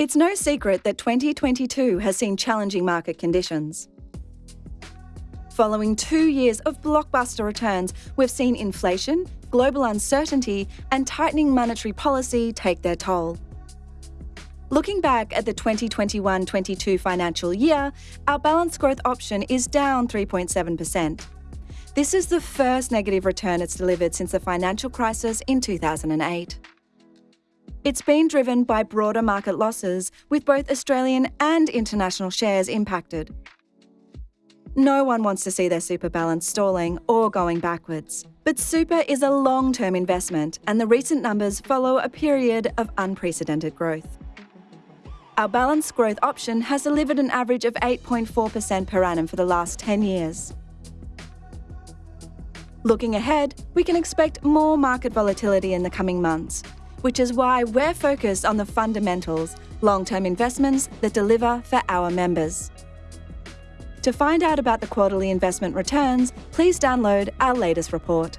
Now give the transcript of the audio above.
It's no secret that 2022 has seen challenging market conditions. Following two years of blockbuster returns, we've seen inflation, global uncertainty, and tightening monetary policy take their toll. Looking back at the 2021 22 financial year, our balanced growth option is down 3.7%. This is the first negative return it's delivered since the financial crisis in 2008. It's been driven by broader market losses, with both Australian and international shares impacted. No one wants to see their super balance stalling or going backwards. But super is a long term investment, and the recent numbers follow a period of unprecedented growth. Our balanced growth option has delivered an average of 8.4% per annum for the last 10 years. Looking ahead, we can expect more market volatility in the coming months, which is why we're focused on the fundamentals, long term investments that deliver for our members. To find out about the quarterly investment returns, please download our latest report.